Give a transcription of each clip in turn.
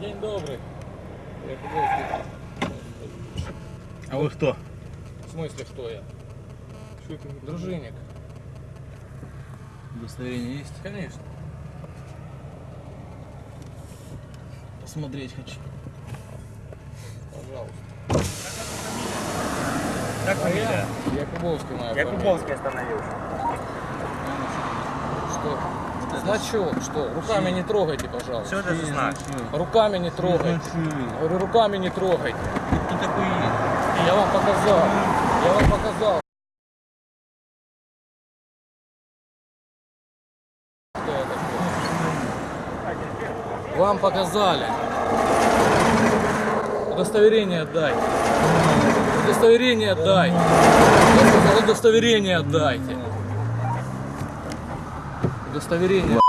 День добрый. А вы кто? В смысле, кто я? Дружинник. Удостоверение есть? Конечно. Посмотреть хочу. Пожалуйста. Как А я? Я Кубовский моя Я фамилия. Кубовский остановился. Значок, что? Руками не трогайте, пожалуйста. Что это за знак? Руками не трогайте. Руками не трогайте. Кто такой есть? Я вам показал. Я вам показал. Что я такой? Вам показали. Удостоверение отдай. Удостоверение сказал, удостоверение отдайте. Удостоверение.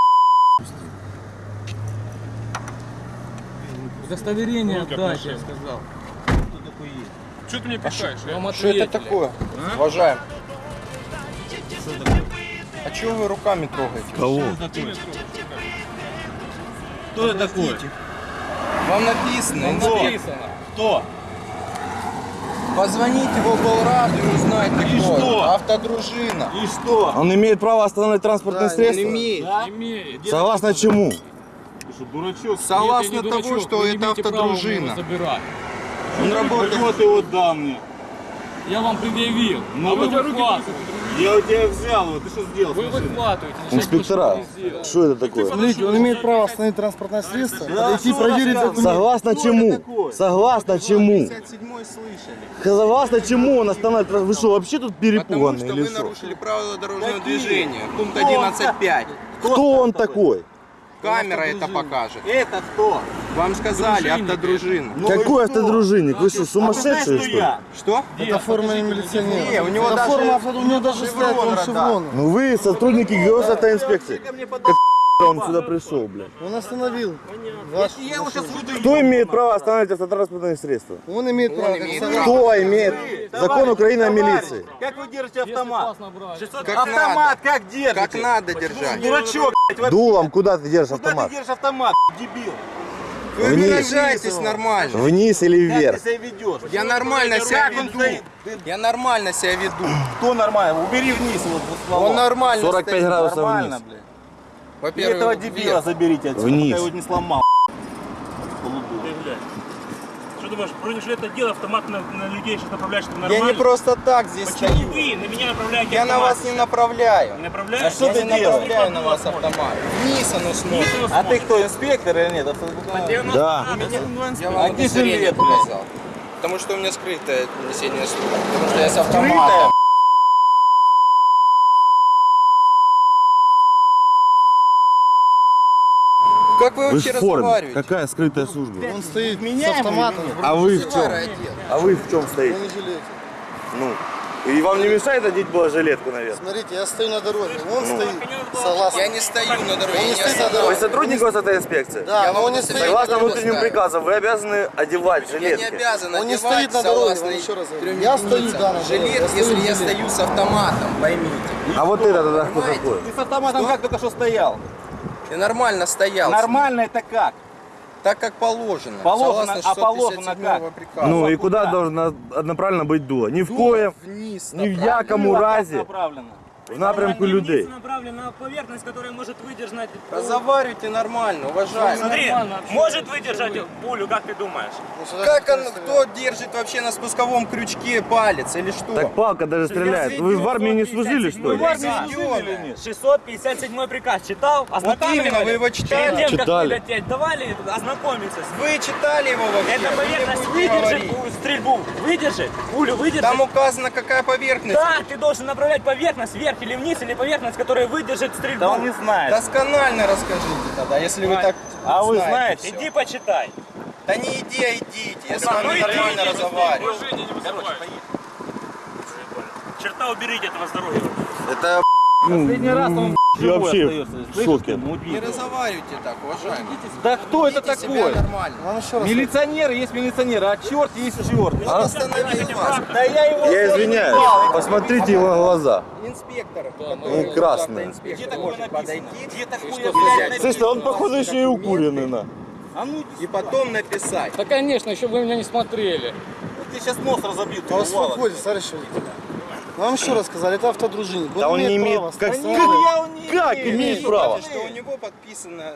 Удостоверение отдайте, я сказал. Кто такой есть? Что ты мне пихаешь? Вам Что это такое? Уважаем. Что такое? А чего вы руками трогаете? Кого? Кто это такой? Вам написано. Вам написано. Кто? Позвоните в облраду и узнайте, И кто. что? Автодружина. И что? Он имеет право остановить транспортное Да, средство? он имеет. Имеет. Согласно чему? Ты что, дурачок? Согласно Нет, не того, дурачок, что это автодружина. его. Он работает. Почему ты его дал мне? Я вам предъявил. Ну, а вы вы руки. Я у тебя взял его, ты что сделал? Вы выхватываете. Инспектора, что это такое? Смотрите, он имеет право остановить транспортное средство, подойти что проверить документы. Согласно чему? Согласно чему? 57 слышали. Согласно чему он останавливает? Вы что, вообще тут Потому перепуганные что или вы что? нарушили правила дорожного Какие? движения. Пункт Кто 11.5. Кто он такой? Камера это покажет. Это кто? Вам сказали, автодружина. Ну Какой что? автодружинник? Вы что, А ты сумасшедшие что ли? Что? Это форма не милиционера. Не, у него Это даже- форма, авто- у него даже шеврон стоят он радар. шевроны. Ну вы сотрудники госавтоинспекции. Ко мне Как он сюда пришел, блядь? Он остановил. Ваш Я его сейчас выдаю. Кто имеет право останавливать автотранспортные средства? Он имеет право. как имеет согласно- Кто имеет? Закон Украины о милиции. Как вы держите автомат? вас набрали. Как автомат как держите? Как надо держать. Дурачок, блядь. Дулом куда ты держишь Куда автомат? ты держишь автомат, дебил? Вы Вниз. выражаетесь нормально. Вниз или Как вверх? ты себя ведешь? Я нормально себя Как он веду. Я нормально себя веду. Кто нормально? Убери вниз его стволом. Он нормально 45 стоит. градусов Нормально, вниз. блядь. И Во-первых, этого дебила вверх. заберите отсюда, Вниз. пока его не сломал. Что думаешь, бронежилет одел, автомат на, на людей сейчас направляешь, Я нормально? не просто так здесь Почему стою. вы на меня направляете Я на автомат? вас не направляю. Не направляете? А что Я ты не делаешь? направляю на вас автомат. Вниз оно смотрит. А ты кто, инспектор или нет? Да. Я А вам где удостоверение жилет, блядь? показал. Потому что у меня скрытое несение службы. Потому что я с автоматом. Как вы Вы вообще в форме. разговариваете? Какая скрытая служба? Он стоит с Меняемый автоматом. А вы в чем? А вы в чем стоите? бронежилете. Ну. И вам не мешает одеть было жилетку, наверное? Смотрите, я стою на дороге. Он стоит. Согласно. Я не стою на дороге, Он не стоит на остановлюсь. Вы дороге. сотрудник госавтоинспекции? Да, Я но он не стоит Согласно дороге. внутренним ставлю. приказам, вы обязаны одевать Я не жилетки. обязан Он не стоит на дороге, еще раз говорю. Я стою, да, на дороге. Жилет, Я стою если я стою с автоматом, поймите. А вот это тогда кто такой? Ты с автоматом как только что стоял? Я нормально стоял. Нормально это как? Так как положено. Положено, а положено 657 как? приказа. Ну и куда куда? должно одноправильно быть дуло? Ни в Дуло коем, вниз ни в якому направлено? В напрямку людей. направлен на поверхность, которая может выдержать... Разговаривайте нормально, уважаемый. Смотри, Нормально может выдержать пулю, как ты думаешь? Ну, Как он, кто держит вообще на спусковом крючке палец или что? Так палка даже стреляет. Вы в армии не служили, что ли? Заведённая. 657 приказ читал? Вот именно, вы его читали? Перед тем, как Читали. вылететь, давали ознакомиться. с- Вы читали его вообще? Эта Вы поверхность выдержит говорить. стрельбу, выдержит, пулю выдержит. Там указано, какая поверхность. Да, ты должен направлять поверхность вверх или вниз, или поверхность, которая выдержит стрельбу. Да он не знает. Досконально расскажите тогда, если вы так А вы знаете. Иди почитай. Да не иди, а идите, я с ну вами иди, нормально разговариваю. Черта уберите этого здоровья. Это Последний раз он живой вообще остается. в шоке. ты, Не разговаривайте так, уважаемый. Да кто это Ведите такой? нормально. Вам еще раз. Милиционер есть милиционер, а черт есть черт. Он вас. Да я его... Я извиняюсь. Посмотрите его глаза. Инспектор, Ну, красные. автоинспектор может подойти. Где такое? Слышь, он походу еще и укуренный на. А ну, и потом написать. Да, конечно, еще вы меня не смотрели. ты сейчас нос разобьет. А успокойтесь, товарищ водитель. Вам еще раз сказали, это автодружинник. Да он не имеет... права Как, останавливать. как, как имеет право? Что у него подписано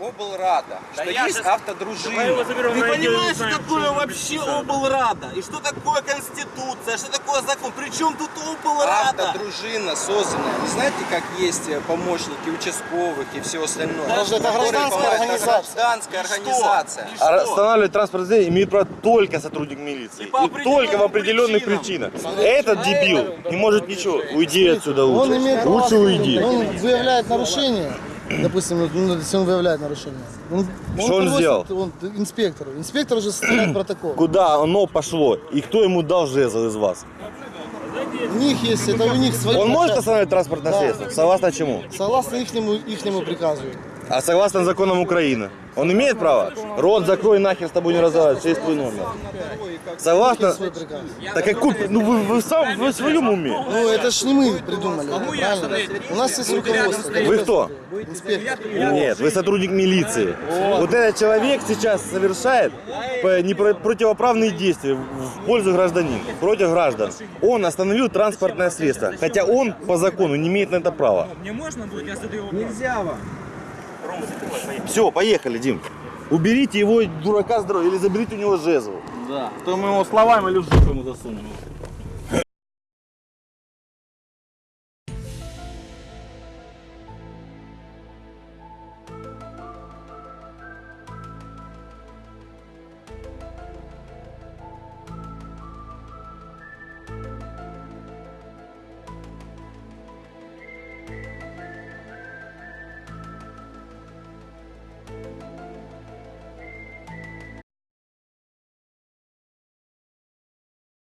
облрада, что я есть его автодружина. Ты понимаешь, что такое он вообще облрада? И что такое конституция? Что такое закон? Причем тут облрада? Автодружина созданная. Не знаете, как есть э, помощники участковых и все остальное? Подожди, это гражданская организация. гражданская организация. И А что? Останавливать транспортное средство имеет право только сотрудник милиции. И И только в определенных определенным причинах. Этот дебил не может ничего. Уйди отсюда Он лучше. имеет право Лучше уйди. Он выявляет нарушение. Допустим, ну, если он выявляет нарушение. Он, Что он сделал? Он, инспектору. Инспектор уже составляет протокол. Куда оно пошло? И кто ему дал жезл из вас? У них есть, это у них свои Он может остановить транспортное Да. средство? Согласно чему? Согласно ихнему, ихнему приказу. А согласно законам Украины. Он имеет право? Рот закрой нахер с тобой не разговаривать, есть твой номер. Согласно... Так какой... Ну вы, вы сам вы в своем уме? Ну, это ж не мы придумали, это, правильно? У нас есть руководство. Вы кто? Инспектор. Нет, вы сотрудник милиции. Вот этот человек сейчас совершает противоправные действия в пользу гражданина, против граждан. Он остановил транспортное средство, хотя он по закону не имеет на это права. Мне можно будет? Я задаю вопрос. Нельзя вам. Все, поехали, Дим. Уберите его дурака с дороги или заберите у него жезл. Да. То мы его словами или в жопу ему засунем.